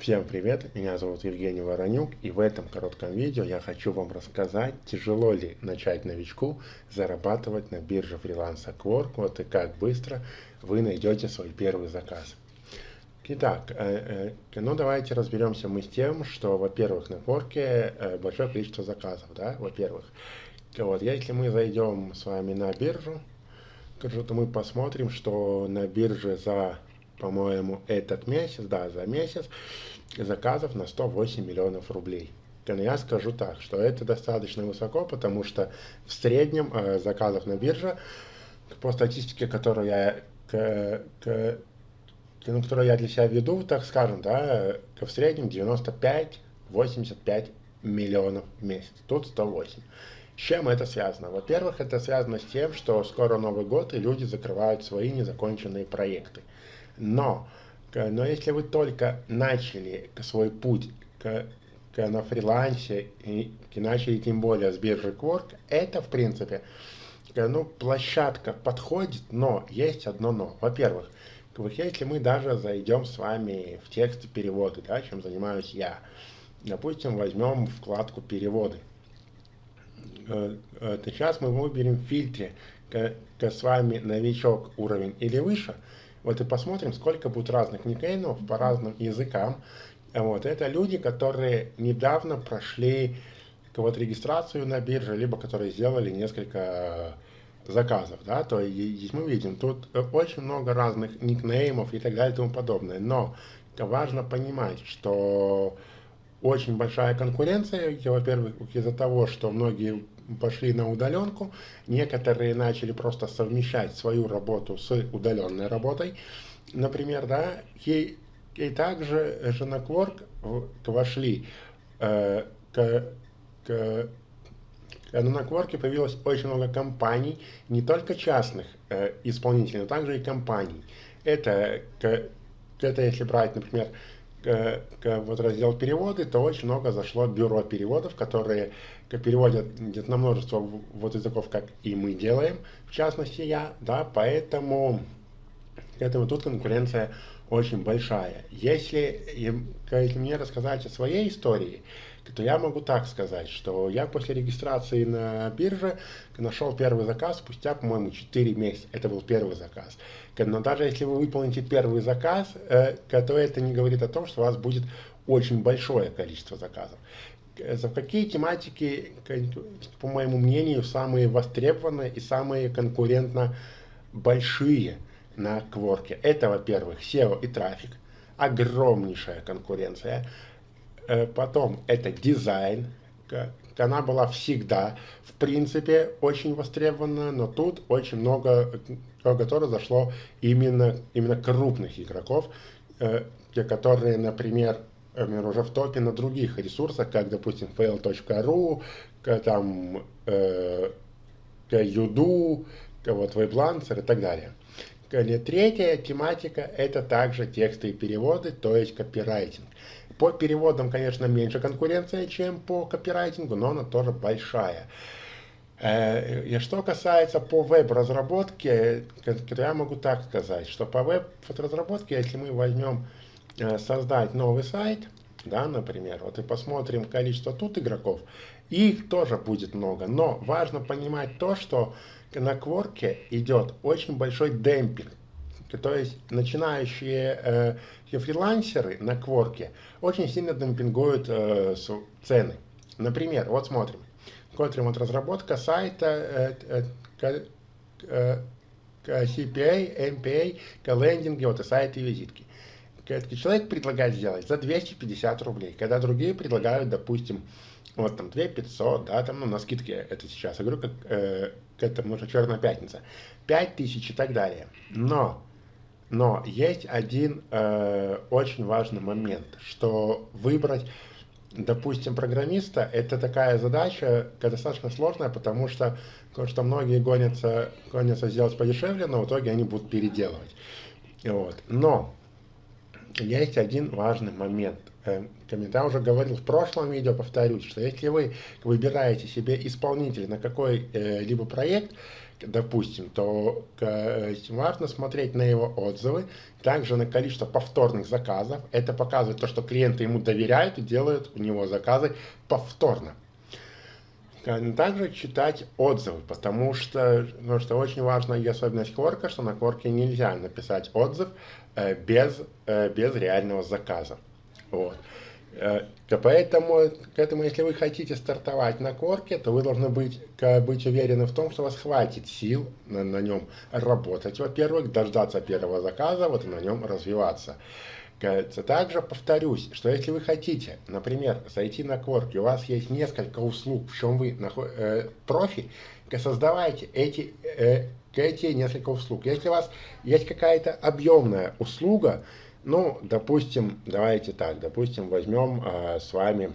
Всем привет, меня зовут Евгений Воронюк и в этом коротком видео я хочу вам рассказать, тяжело ли начать новичку зарабатывать на бирже фриланса Quark, вот и как быстро вы найдете свой первый заказ. Итак, э, э, ну давайте разберемся мы с тем, что, во-первых, на Quark э, большое количество заказов, да, во-первых. Вот, если мы зайдем с вами на биржу, то мы посмотрим, что на бирже за по-моему, этот месяц, да, за месяц заказов на 108 миллионов рублей. Но я скажу так, что это достаточно высоко, потому что в среднем э, заказов на бирже, по статистике, которую я, к, к, ну, которую я для себя веду, так скажем, да, в среднем 95-85 миллионов в месяц. Тут 108. Чем это связано? Во-первых, это связано с тем, что скоро Новый год, и люди закрывают свои незаконченные проекты. Но, но если вы только начали свой путь к, к, на фрилансе и, и начали тем более с биржи Quark, это в принципе ну, площадка подходит, но есть одно но. Во-первых, если мы даже зайдем с вами в тексты переводы, да, чем занимаюсь я, допустим, возьмем вкладку переводы. Э, э, сейчас мы выберем в фильтре с вами новичок уровень или выше, вот и посмотрим, сколько будет разных никнеймов по разным языкам. Вот, это люди, которые недавно прошли вот регистрацию на бирже, либо которые сделали несколько заказов, да, то есть мы видим, тут очень много разных никнеймов и так далее и тому подобное, но важно понимать, что очень большая конкуренция, во-первых, из-за того, что многие пошли на удаленку, некоторые начали просто совмещать свою работу с удаленной работой, например, да, и, и также же на Quark вошли э, к, к ну, на Quark появилось очень много компаний, не только частных э, исполнителей, но также и компаний. Это, это если брать, например, вот раздел переводы, то очень много зашло бюро переводов, которые переводят на множество вот языков, как и мы делаем, в частности я, да, поэтому, поэтому тут конкуренция очень большая. Если, если мне рассказать о своей истории, то я могу так сказать, что я после регистрации на бирже нашел первый заказ спустя, по-моему, 4 месяца. Это был первый заказ. Но даже если вы выполните первый заказ, э, то это не говорит о том, что у вас будет очень большое количество заказов. За какие тематики, по моему мнению, самые востребованные и самые конкурентно большие на Кворке? Это, во-первых, SEO и трафик. Огромнейшая конкуренция. Э, потом это дизайн. Она была всегда, в принципе, очень востребована, но тут очень много, которое зашло именно, именно крупных игроков, э, те, которые, например, уже в топе на других ресурсах, как, допустим, fail.ru, там, э, Юду, вот, WebLancer и так далее. Третья тематика – это также тексты и переводы, то есть копирайтинг. По переводам, конечно, меньше конкуренция, чем по копирайтингу, но она тоже большая. Э, и что касается по веб-разработке, я могу так сказать, что по веб-разработке, если мы возьмем Э, создать новый сайт, да, например, вот и посмотрим количество тут игроков, их тоже будет много, но важно понимать то, что на Кворке идет очень большой демпинг, то есть начинающие э, фрилансеры на Кворке очень сильно демпингуют э, цены. Например, вот смотрим, смотрим вот разработка сайта э, э, э, CPA, MPA, лендинги, вот и сайты и визитки человек предлагает сделать за 250 рублей, когда другие предлагают, допустим, вот там 2 500, да, там, ну, на скидке это сейчас, я говорю, как э, к этому, что черная пятница, 5 тысяч и так далее. Но, но есть один э, очень важный момент, что выбрать, допустим, программиста, это такая задача достаточно сложная, потому что, потому что многие гонятся, гонятся сделать подешевле, но в итоге они будут переделывать. Вот. Но есть один важный момент. Я уже говорил в прошлом видео, повторюсь, что если вы выбираете себе исполнителя на какой-либо проект, допустим, то важно смотреть на его отзывы, также на количество повторных заказов. Это показывает то, что клиенты ему доверяют и делают у него заказы повторно. Также читать отзывы, потому что, потому что очень важная особенность Quark, что на Quark нельзя написать отзыв э, без, э, без реального заказа. Вот. Э, поэтому, поэтому, если вы хотите стартовать на корке, то вы должны быть, быть уверены в том, что у вас хватит сил на, на нем работать, во-первых, дождаться первого заказа, вот и на нем развиваться. Также повторюсь, что если вы хотите, например, зайти на корки, у вас есть несколько услуг, в чем вы э, профи, создавайте эти, э, эти несколько услуг. Если у вас есть какая-то объемная услуга, ну, допустим, давайте так, допустим, возьмем э, с вами,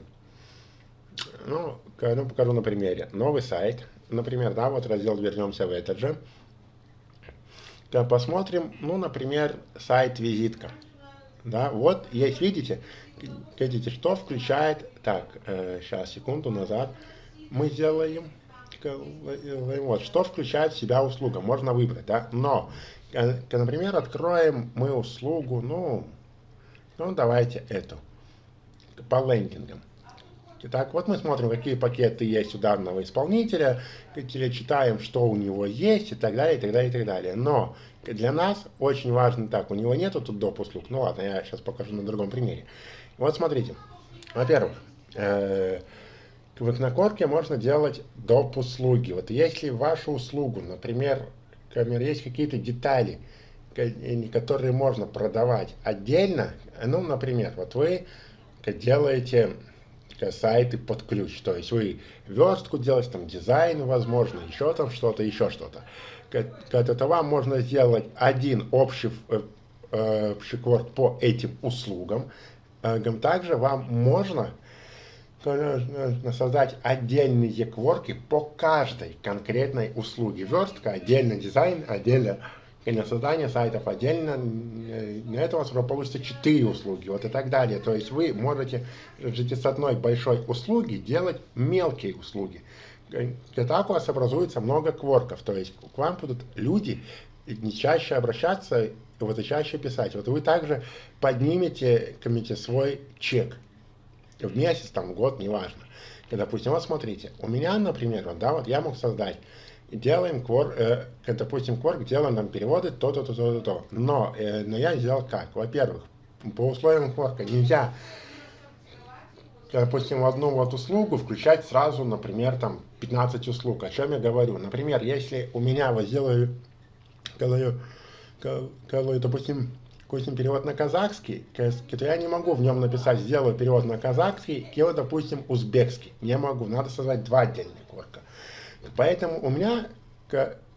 ну, ну, покажу на примере, новый сайт, например, да, вот раздел вернемся в этот же, посмотрим, ну, например, сайт-визитка, да, вот есть, видите, видите, что включает, так, э, сейчас, секунду назад, мы сделаем, вот, что включает в себя услуга, можно выбрать, да, но Например, откроем мы услугу, ну, ну давайте эту, по лендингам. Итак, вот мы смотрим, какие пакеты есть у данного исполнителя, читаем, что у него есть и так далее, и так далее, и так далее. Но для нас очень важно так, у него нету тут доп. услуг. Ну ладно, я сейчас покажу на другом примере. Вот смотрите. Во-первых, э, в накорке можно делать доп. услуги. Вот если вашу услугу, например, камер есть какие-то детали, которые можно продавать отдельно. Ну, например, вот вы делаете сайты под ключ, то есть вы верстку делаете, там дизайн, возможно, еще там что-то, еще что-то. Это вам можно сделать один общий, э, э, по этим услугам. Э, также вам можно создать отдельные кворки по каждой конкретной услуге. Верстка, отдельно дизайн, отдельно создание сайтов, отдельно на это у вас уже получится 4 услуги, вот и так далее. То есть вы можете с одной большой услуги делать мелкие услуги. И так у вас образуется много кворков, то есть к вам будут люди не чаще обращаться, вот и чаще писать. Вот вы также поднимете, комите свой чек в месяц, там, в год, неважно. И, допустим, вот смотрите, у меня, например, вот, да, вот я мог создать, делаем квор, э, допустим, кворк, делаем там переводы, то-то, то-то, то-то. Но, э, но я сделал как? Во-первых, по условиям кворка нельзя, допустим, в одну вот услугу включать сразу, например, там 15 услуг. О чем я говорю? Например, если у меня вот делаю, делаю, допустим, допустим, перевод на казахский, то я не могу в нем написать «сделаю перевод на казахский», и вот, допустим, узбекский. Не могу, надо создать два отдельных кворка. Поэтому у меня,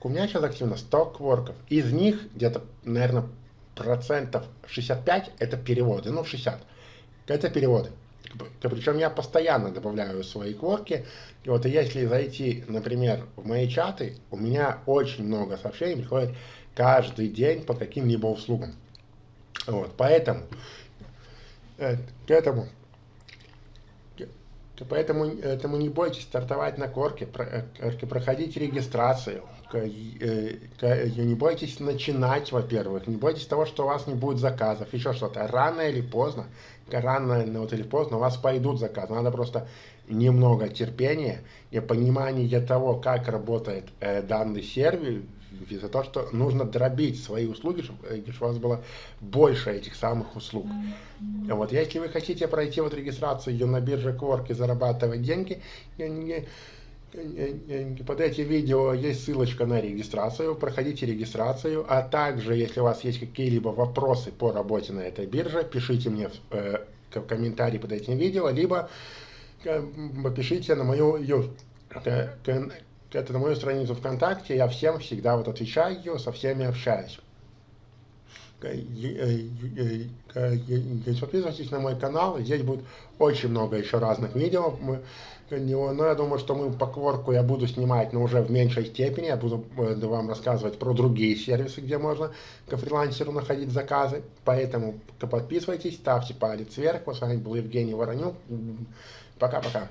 у меня сейчас активно 100 кворков. Из них где-то, наверное, процентов 65 это переводы, ну 60. Это переводы. Причем я постоянно добавляю свои кворки. И вот если зайти, например, в мои чаты, у меня очень много сообщений приходит каждый день по каким-либо услугам. Вот, поэтому э, к этому Поэтому, этому не бойтесь стартовать на корке, э, проходите регистрацию, э, не бойтесь начинать, во-первых, не бойтесь того, что у вас не будет заказов, еще что-то. Рано или поздно, рано вот или поздно у вас пойдут заказы. Надо просто немного терпения и понимания того, как работает данный сервис, за то, что нужно дробить свои услуги, чтобы, э, у вас было больше этих самых услуг. Вот, если вы хотите пройти вот регистрацию на бирже Quark и зарабатывать деньги, под этим видео есть ссылочка на регистрацию, проходите регистрацию, а также, если у вас есть какие-либо вопросы по работе на этой бирже, пишите мне в, э, комментарии под этим видео, либо э, пишите на мою это на мою страницу ВКонтакте, я всем всегда вот отвечаю, со всеми общаюсь. Подписывайтесь на мой канал, здесь будет очень много еще разных видео. Но я думаю, что мы по кворку я буду снимать, но уже в меньшей степени. Я буду э, вам рассказывать про другие сервисы, где можно к фрилансеру находить заказы. Поэтому подписывайтесь, ставьте палец вверх. С вами был Евгений Воронюк. Пока-пока.